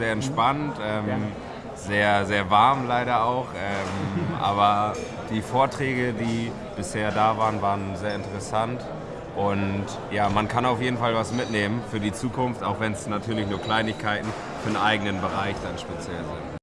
sehr entspannt. Ähm, sehr, sehr warm leider auch. Ähm, aber die Vorträge, die bisher da waren, waren sehr interessant. Und ja, man kann auf jeden Fall was mitnehmen für die Zukunft, auch wenn es natürlich nur Kleinigkeiten für den eigenen Bereich dann speziell sind.